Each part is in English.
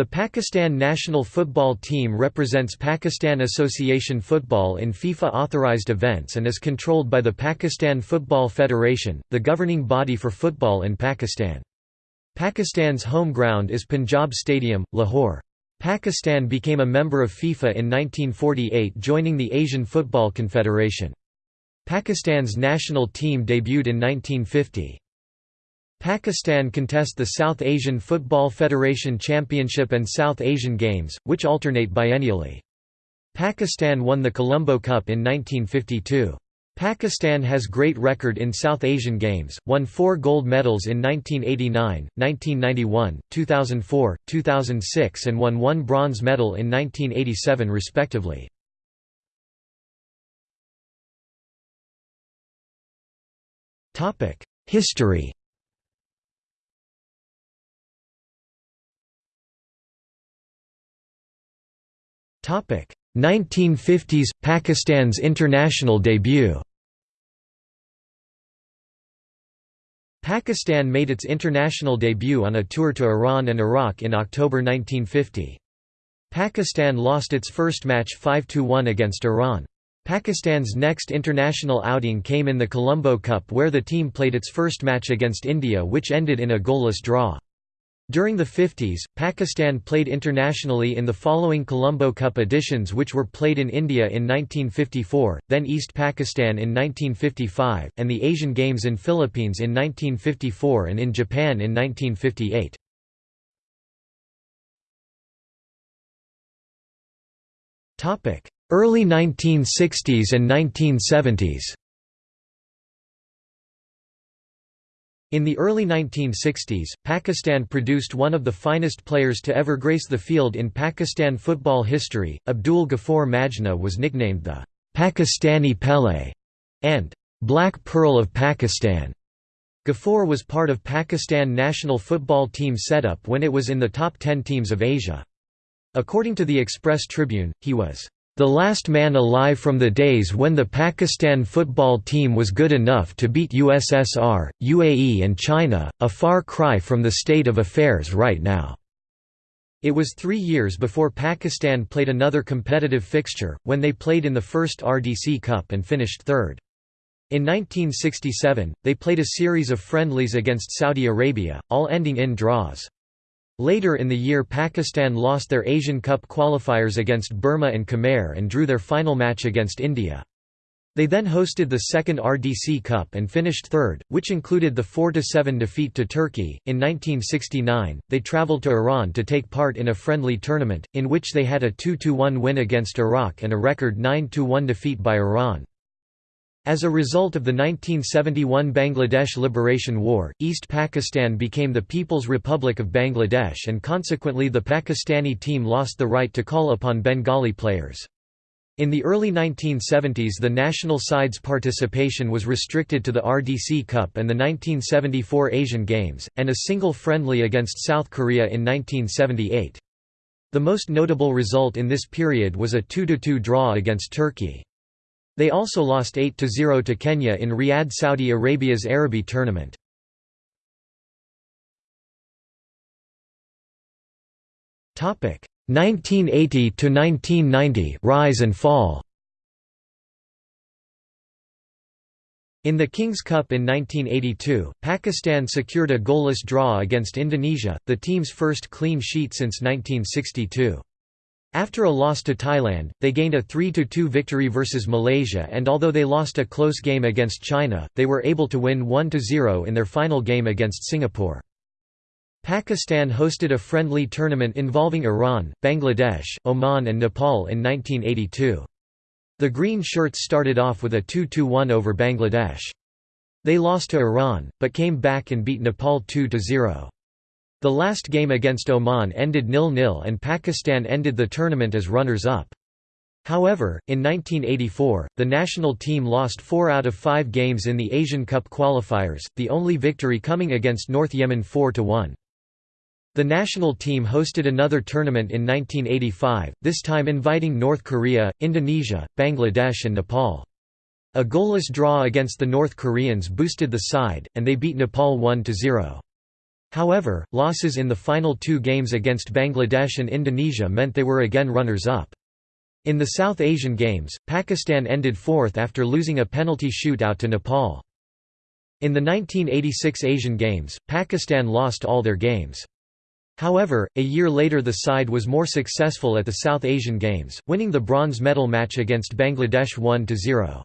The Pakistan national football team represents Pakistan Association Football in FIFA-authorized events and is controlled by the Pakistan Football Federation, the governing body for football in Pakistan. Pakistan's home ground is Punjab Stadium, Lahore. Pakistan became a member of FIFA in 1948 joining the Asian Football Confederation. Pakistan's national team debuted in 1950. Pakistan contest the South Asian Football Federation Championship and South Asian Games, which alternate biennially. Pakistan won the Colombo Cup in 1952. Pakistan has great record in South Asian Games, won four gold medals in 1989, 1991, 2004, 2006 and won one bronze medal in 1987 respectively. History 1950s – Pakistan's international debut Pakistan made its international debut on a tour to Iran and Iraq in October 1950. Pakistan lost its first match 5–1 against Iran. Pakistan's next international outing came in the Colombo Cup where the team played its first match against India which ended in a goalless draw. During the 50s, Pakistan played internationally in the following Colombo Cup editions which were played in India in 1954, then East Pakistan in 1955, and the Asian Games in Philippines in 1954 and in Japan in 1958. Early 1960s and 1970s In the early 1960s, Pakistan produced one of the finest players to ever grace the field in Pakistan football history. Abdul Ghaffur Majna was nicknamed the Pakistani Pele and Black Pearl of Pakistan. Ghaffur was part of Pakistan national football team setup when it was in the top 10 teams of Asia. According to the Express Tribune, he was the last man alive from the days when the Pakistan football team was good enough to beat USSR, UAE and China, a far cry from the state of affairs right now. It was three years before Pakistan played another competitive fixture, when they played in the first RDC Cup and finished third. In 1967, they played a series of friendlies against Saudi Arabia, all ending in draws. Later in the year Pakistan lost their Asian Cup qualifiers against Burma and Khmer and drew their final match against India. They then hosted the second RDC Cup and finished third, which included the 4–7 defeat to Turkey. In 1969, they travelled to Iran to take part in a friendly tournament, in which they had a 2–1 win against Iraq and a record 9–1 defeat by Iran. As a result of the 1971 Bangladesh Liberation War, East Pakistan became the People's Republic of Bangladesh and consequently the Pakistani team lost the right to call upon Bengali players. In the early 1970s the national side's participation was restricted to the RDC Cup and the 1974 Asian Games, and a single friendly against South Korea in 1978. The most notable result in this period was a 2–2 draw against Turkey. They also lost 8–0 to Kenya in Riyadh Saudi Arabia's Arabi tournament. Topic 1980 to 1990 rise and fall. In the King's Cup in 1982, Pakistan secured a goalless draw against Indonesia, the team's first clean sheet since 1962. After a loss to Thailand, they gained a 3–2 victory versus Malaysia and although they lost a close game against China, they were able to win 1–0 in their final game against Singapore. Pakistan hosted a friendly tournament involving Iran, Bangladesh, Oman and Nepal in 1982. The Green Shirts started off with a 2–1 over Bangladesh. They lost to Iran, but came back and beat Nepal 2–0. The last game against Oman ended nil-nil and Pakistan ended the tournament as runners-up. However, in 1984, the national team lost four out of five games in the Asian Cup qualifiers, the only victory coming against North Yemen 4–1. The national team hosted another tournament in 1985, this time inviting North Korea, Indonesia, Bangladesh and Nepal. A goalless draw against the North Koreans boosted the side, and they beat Nepal 1–0. However, losses in the final two games against Bangladesh and Indonesia meant they were again runners-up. In the South Asian Games, Pakistan ended fourth after losing a penalty shootout to Nepal. In the 1986 Asian Games, Pakistan lost all their games. However, a year later the side was more successful at the South Asian Games, winning the bronze medal match against Bangladesh 1–0.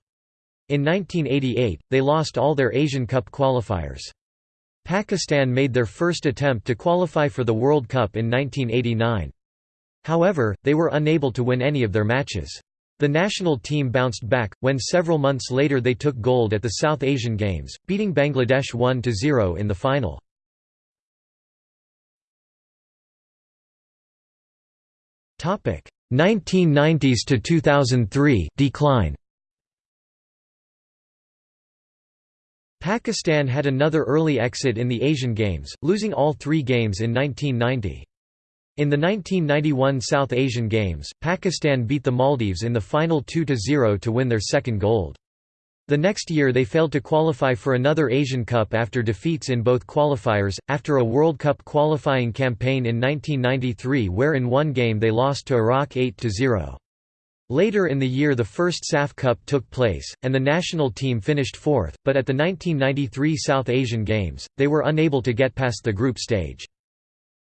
In 1988, they lost all their Asian Cup qualifiers. Pakistan made their first attempt to qualify for the World Cup in 1989. However, they were unable to win any of their matches. The national team bounced back, when several months later they took gold at the South Asian Games, beating Bangladesh 1–0 in the final. Topic 1990s to 2003 decline. Pakistan had another early exit in the Asian Games, losing all three games in 1990. In the 1991 South Asian Games, Pakistan beat the Maldives in the final 2–0 to win their second gold. The next year they failed to qualify for another Asian Cup after defeats in both qualifiers, after a World Cup qualifying campaign in 1993 where in one game they lost to Iraq 8–0. Later in the year the first SAF Cup took place, and the national team finished fourth, but at the 1993 South Asian Games, they were unable to get past the group stage.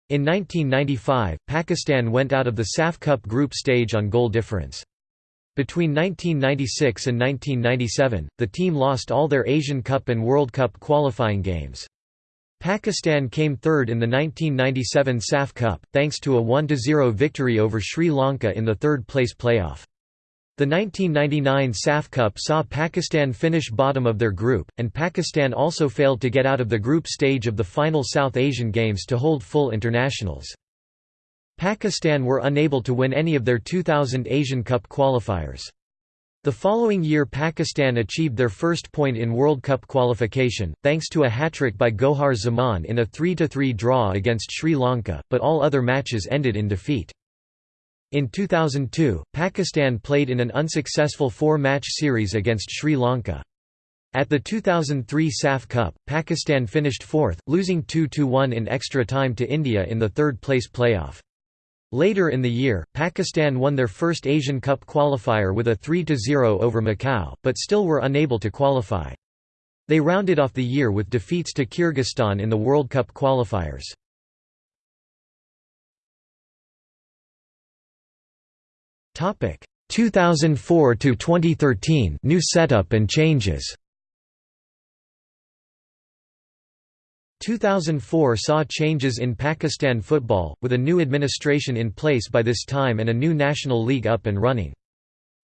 In 1995, Pakistan went out of the SAF Cup group stage on goal difference. Between 1996 and 1997, the team lost all their Asian Cup and World Cup qualifying games. Pakistan came third in the 1997 SAF Cup, thanks to a 1–0 victory over Sri Lanka in the third-place playoff. The 1999 SAF Cup saw Pakistan finish bottom of their group, and Pakistan also failed to get out of the group stage of the final South Asian Games to hold full internationals. Pakistan were unable to win any of their 2000 Asian Cup qualifiers. The following year Pakistan achieved their first point in World Cup qualification, thanks to a hat-trick by Gohar Zaman in a 3–3 draw against Sri Lanka, but all other matches ended in defeat. In 2002, Pakistan played in an unsuccessful four-match series against Sri Lanka. At the 2003 SAF Cup, Pakistan finished fourth, losing 2–1 in extra time to India in the third-place playoff. Later in the year, Pakistan won their first Asian Cup qualifier with a 3–0 over Macau, but still were unable to qualify. They rounded off the year with defeats to Kyrgyzstan in the World Cup qualifiers. Topic 2004 to 2013 new setup and changes. 2004 saw changes in Pakistan football, with a new administration in place by this time and a new national league up and running.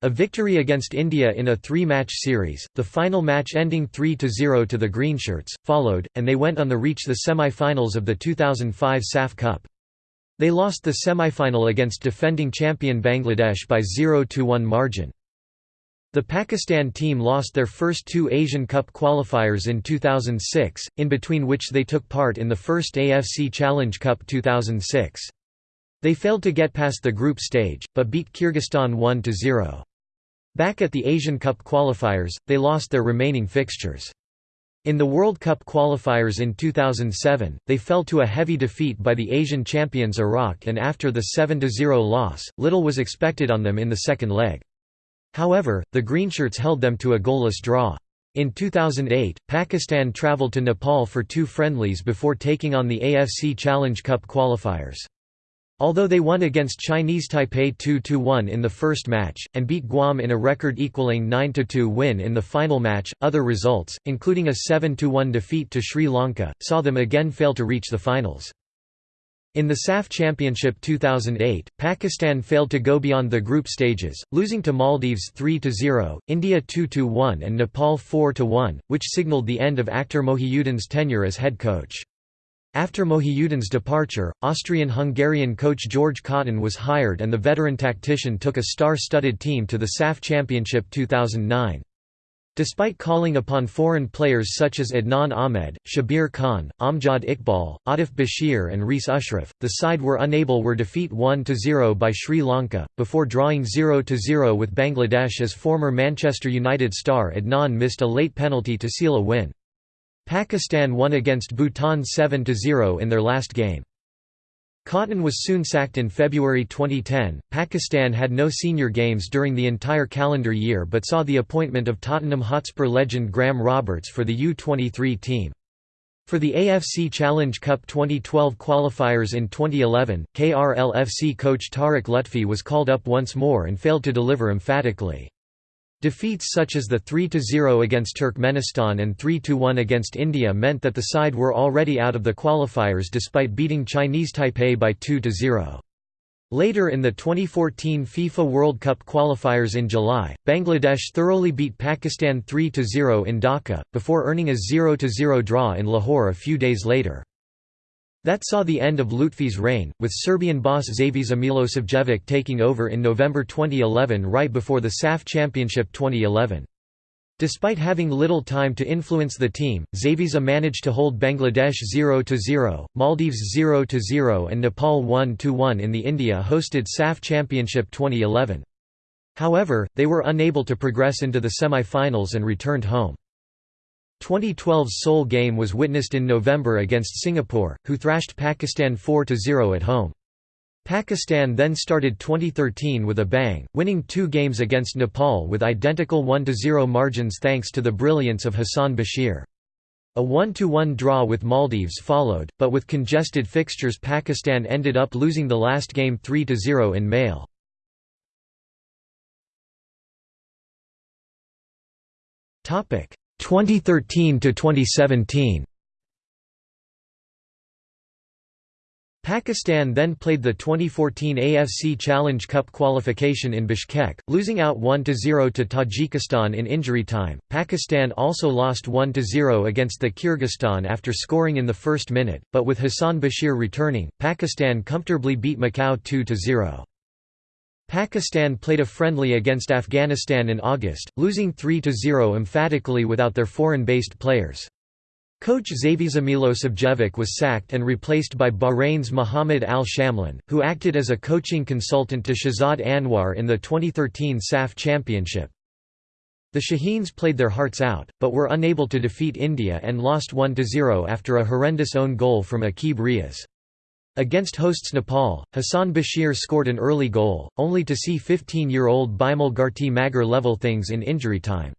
A victory against India in a three-match series, the final match ending 3–0 to the Greenshirts, followed, and they went on to reach the semi-finals of the 2005 SAF Cup. They lost the semi-final against defending champion Bangladesh by 0–1 margin. The Pakistan team lost their first two Asian Cup qualifiers in 2006, in between which they took part in the first AFC Challenge Cup 2006. They failed to get past the group stage, but beat Kyrgyzstan 1–0. Back at the Asian Cup qualifiers, they lost their remaining fixtures. In the World Cup qualifiers in 2007, they fell to a heavy defeat by the Asian champions Iraq and after the 7–0 loss, little was expected on them in the second leg. However, the Greenshirts held them to a goalless draw. In 2008, Pakistan travelled to Nepal for two friendlies before taking on the AFC Challenge Cup qualifiers. Although they won against Chinese Taipei 2–1 in the first match, and beat Guam in a record-equaling 9–2 win in the final match, other results, including a 7–1 defeat to Sri Lanka, saw them again fail to reach the finals. In the SAF Championship 2008, Pakistan failed to go beyond the group stages, losing to Maldives 3–0, India 2–1 and Nepal 4–1, which signalled the end of Akhtar Mohiuddin's tenure as head coach. After Mohiuddin's departure, Austrian-Hungarian coach George Kottan was hired and the veteran tactician took a star-studded team to the SAF Championship 2009. Despite calling upon foreign players such as Adnan Ahmed, Shabir Khan, Amjad Iqbal, Atif Bashir and Reis Ashraf, the side were unable were defeat 1–0 by Sri Lanka, before drawing 0–0 with Bangladesh as former Manchester United star Adnan missed a late penalty to seal a win. Pakistan won against Bhutan 7–0 in their last game. Kottan was soon sacked in February 2010. Pakistan had no senior games during the entire calendar year but saw the appointment of Tottenham Hotspur legend Graham Roberts for the U23 team. For the AFC Challenge Cup 2012 qualifiers in 2011, KRLFC coach Tariq Lutfi was called up once more and failed to deliver emphatically. Defeats such as the 3–0 against Turkmenistan and 3–1 against India meant that the side were already out of the qualifiers despite beating Chinese Taipei by 2–0. Later in the 2014 FIFA World Cup qualifiers in July, Bangladesh thoroughly beat Pakistan 3–0 in Dhaka, before earning a 0–0 draw in Lahore a few days later. That saw the end of Lutfi's reign, with Serbian boss Zavisa Milosavljevic taking over in November 2011 right before the SAF Championship 2011. Despite having little time to influence the team, Zavisa managed to hold Bangladesh 0–0, Maldives 0–0 and Nepal 1–1 in the India-hosted SAF Championship 2011. However, they were unable to progress into the semi-finals and returned home. 2012's sole game was witnessed in November against Singapore, who thrashed Pakistan 4–0 at home. Pakistan then started 2013 with a bang, winning two games against Nepal with identical 1–0 margins thanks to the brilliance of Hassan Bashir. A 1–1 draw with Maldives followed, but with congested fixtures Pakistan ended up losing the last game 3–0 in Male. 2013 to 2017 Pakistan then played the 2014 AFC Challenge Cup qualification in Bishkek, losing out 1–0 to Tajikistan in injury time. Pakistan also lost 1–0 against the Kyrgyzstan after scoring in the first minute, but with Hassan Bashir returning, Pakistan comfortably beat Macau 2–0. Pakistan played a friendly against Afghanistan in August, losing 3–0 emphatically without their foreign-based players. Coach Zavisa Milosavljevic was sacked and replaced by Bahrain's Mohamed Al Shamlan, who acted as a coaching consultant to Shahzad Anwar in the 2013 SAF Championship. The Shaheens played their hearts out, but were unable to defeat India and lost 1–0 after a horrendous own goal from Akib Riaz. Against hosts Nepal, Hassan Bashir scored an early goal, only to see 15-year-old Bimal Gharti Magar level things in injury time.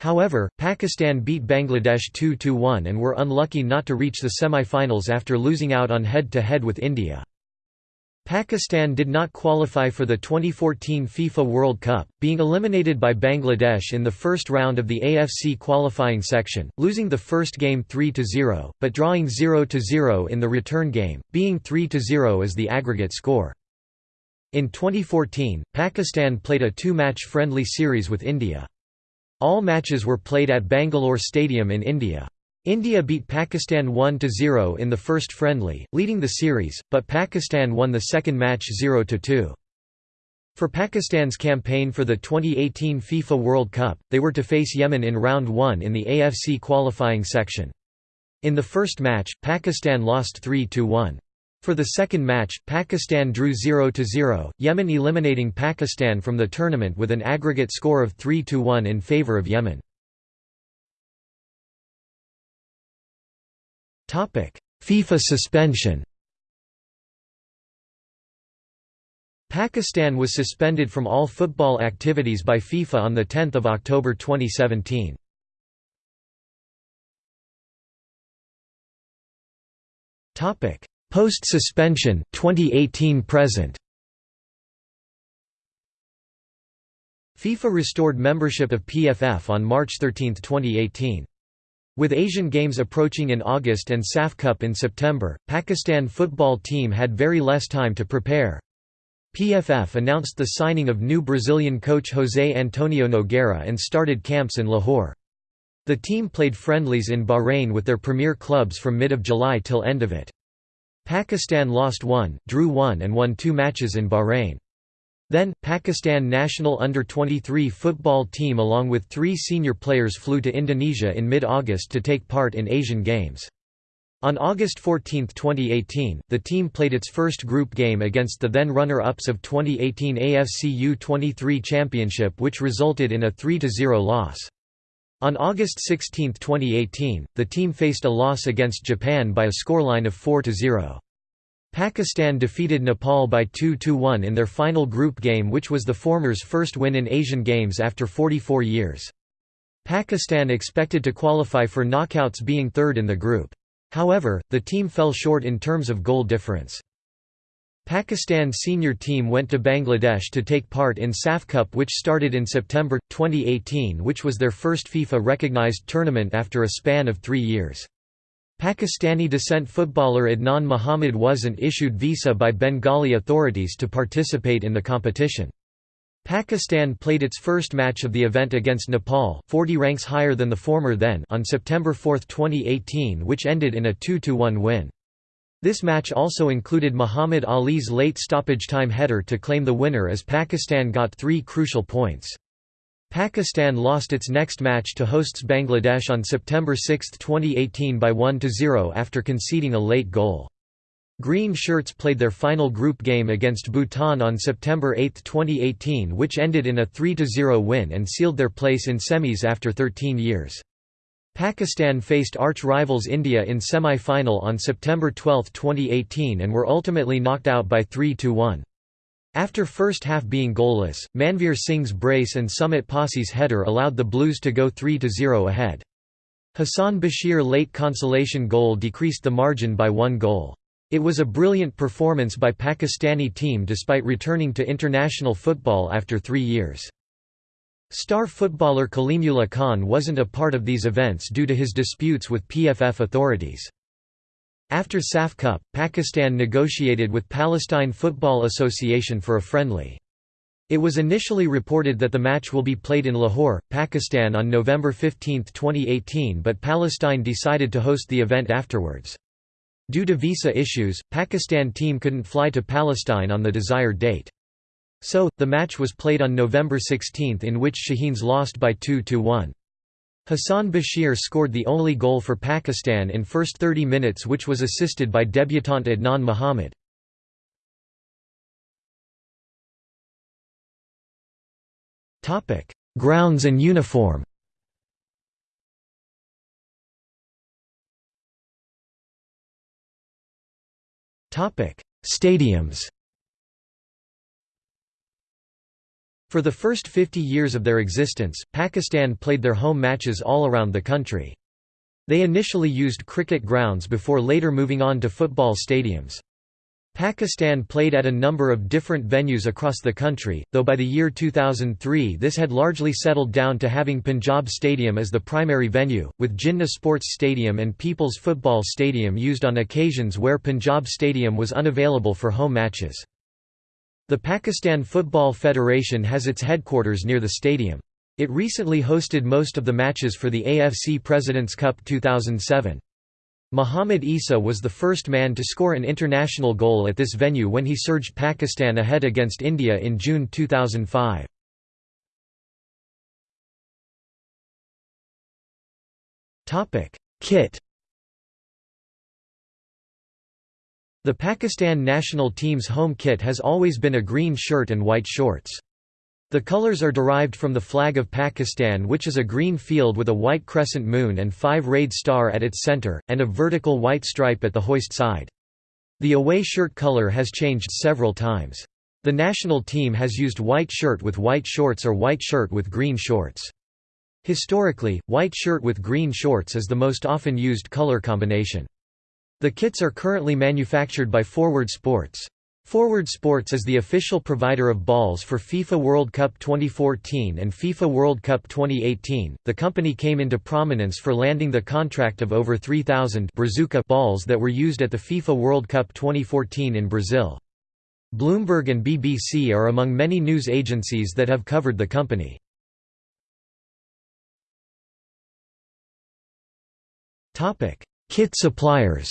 However, Pakistan beat Bangladesh 2–1 and were unlucky not to reach the semi-finals after losing out on head-to-head -head with India. Pakistan did not qualify for the 2014 FIFA World Cup, being eliminated by Bangladesh in the first round of the AFC qualifying section, losing the first game 3–0, but drawing 0–0 in the return game, being 3–0 as the aggregate score. In 2014, Pakistan played a two-match friendly series with India. All matches were played at Bangalore Stadium in India. India beat Pakistan 1–0 in the first friendly, leading the series, but Pakistan won the second match 0–2. For Pakistan's campaign for the 2018 FIFA World Cup, they were to face Yemen in round 1 in the AFC qualifying section. In the first match, Pakistan lost 3–1. For the second match, Pakistan drew 0–0, Yemen eliminating Pakistan from the tournament with an aggregate score of 3–1 in favour of Yemen. FIFA suspension Pakistan was suspended from all football activities by FIFA on 10 October 2017. Post-suspension 2018 present FIFA restored membership of PFF on March 13, 2018. With Asian Games approaching in August and SAF Cup in September, Pakistan football team had very less time to prepare. PFF announced the signing of new Brazilian coach José Antonio Nogueira and started camps in Lahore. The team played friendlies in Bahrain with their premier clubs from mid of July till end of it. Pakistan lost one, drew one and won two matches in Bahrain. Then, Pakistan national under-23 football team along with three senior players flew to Indonesia in mid-August to take part in Asian Games. On August 14, 2018, the team played its first group game against the then runner-ups of 2018 AFC U-23 Championship which resulted in a 3–0 loss. On August 16, 2018, the team faced a loss against Japan by a scoreline of 4–0. Pakistan defeated Nepal by 2–1 in their final group game which was the former's first win in Asian Games after 44 years. Pakistan expected to qualify for knockouts being third in the group. However, the team fell short in terms of goal difference. Pakistan's senior team went to Bangladesh to take part in SAF Cup which started in September, 2018 which was their first FIFA-recognized tournament after a span of three years. Pakistani descent footballer Adnan Muhammad wasn't issued visa by Bengali authorities to participate in the competition. Pakistan played its first match of the event against Nepal 40 ranks higher than the former then on September 4, 2018 which ended in a 2–1 win. This match also included Muhammad Ali's late stoppage time header to claim the winner as Pakistan got three crucial points. Pakistan lost its next match to hosts Bangladesh on September 6, 2018 by 1–0 after conceding a late goal. Green Shirts played their final group game against Bhutan on September 8, 2018 which ended in a 3–0 win and sealed their place in semis after 13 years. Pakistan faced arch-rivals India in semi-final on September 12, 2018 and were ultimately knocked out by 3–1. After first half being goalless, Manveer Singh's brace and Sumeet Passi's header allowed the Blues to go 3–0 ahead. Hassan Bashir late consolation goal decreased the margin by one goal. It was a brilliant performance by Pakistani team despite returning to international football after three years. Star footballer Kalimullah Khan wasn't a part of these events due to his disputes with PFF authorities. After SAF Cup, Pakistan negotiated with Palestine Football Association for a friendly. It was initially reported that the match will be played in Lahore, Pakistan on November 15, 2018 but Palestine decided to host the event afterwards. Due to visa issues, Pakistan team couldn't fly to Palestine on the desired date. So, the match was played on November 16 in which Shaheens lost by 2–1. Hassan Bashir scored the only goal for Pakistan in first 30 minutes which was assisted by debutant Adnan Mohammad. Grounds and uniform Stadiums For the first 50 years of their existence, Pakistan played their home matches all around the country. They initially used cricket grounds before later moving on to football stadiums. Pakistan played at a number of different venues across the country, though by the year 2003 this had largely settled down to having Punjab Stadium as the primary venue, with Jinnah Sports Stadium and People's Football Stadium used on occasions where Punjab Stadium was unavailable for home matches. The Pakistan Football Federation has its headquarters near the stadium. It recently hosted most of the matches for the AFC President's Cup 2007. Muhammad Isa was the first man to score an international goal at this venue when he surged Pakistan ahead against India in June 2005. Kit The Pakistan national team's home kit has always been a green shirt and white shorts. The colors are derived from the flag of Pakistan which is a green field with a white crescent moon and five-rayed star at its center, and a vertical white stripe at the hoist side. The away shirt color has changed several times. The national team has used white shirt with white shorts or white shirt with green shorts. Historically, white shirt with green shorts is the most often used color combination. The kits are currently manufactured by Forward Sports. Forward Sports is the official provider of balls for FIFA World Cup 2014 and FIFA World Cup 2018. The company came into prominence for landing the contract of over 3,000 balls that were used at the FIFA World Cup 2014 in Brazil. Bloomberg and BBC are among many news agencies that have covered the company. Kit suppliers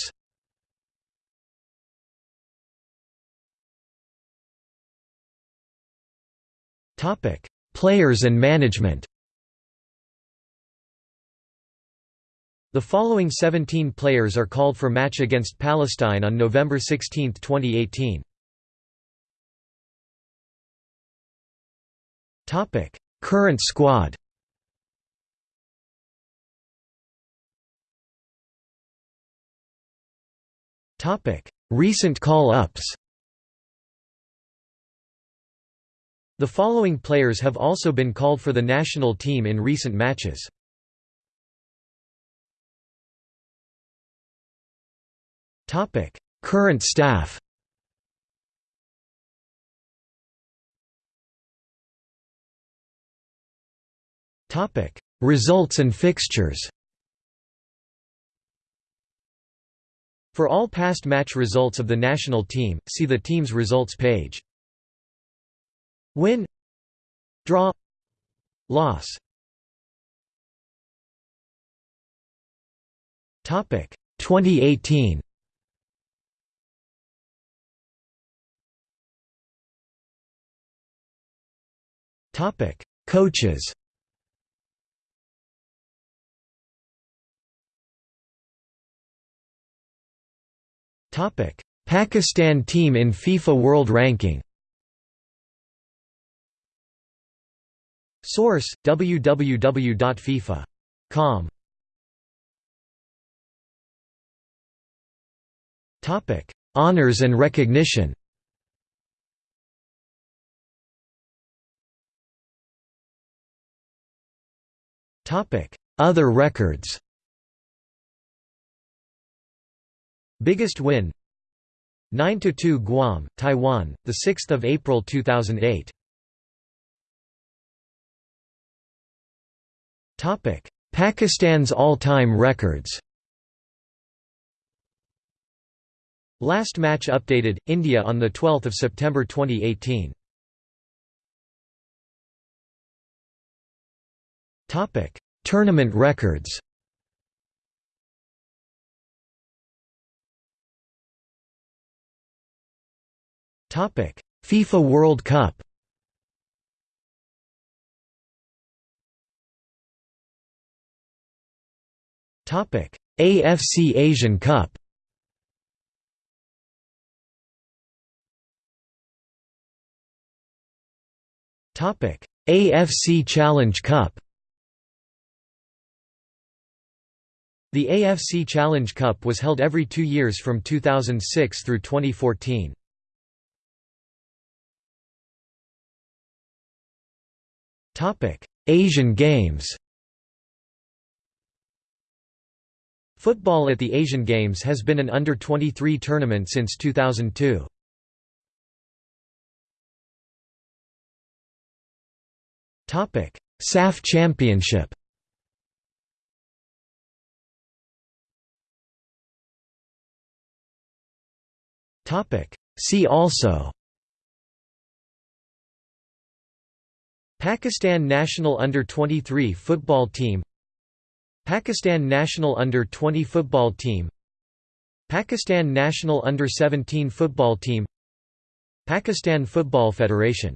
Topic: Players and management. The following 17 players are called for match against Palestine on November 16, 2018. Topic: Current squad. Topic: Recent call-ups. The following players have also been called for the national team in recent matches. Current staff Topic: Results and fixtures For all past match results of the national team, see the team's results page. Win. Draw. Loss. Topic 2018 Topic Coaches. Topic Pakistan team in FIFA World Ranking Source: www.fifa.com. Topic: Honors and recognition. Topic: Other records. Biggest win 9–2 Guam, Taiwan, 6 April 2008 Pakistan's all-time records. Last match updated, India on 12 September 2018 Topic: Tournament records. FIFA World Cup AFC Asian Cup. AFC Challenge Cup. The AFC Challenge Cup was held every two years from 2006 through 2014. Asian Games Football at the Asian Games has been an under-23 tournament since 2002. SAF Championship. See also. Pakistan national under-23 football team Pakistan national under-20 football team Pakistan national under-17 football team Pakistan Football Federation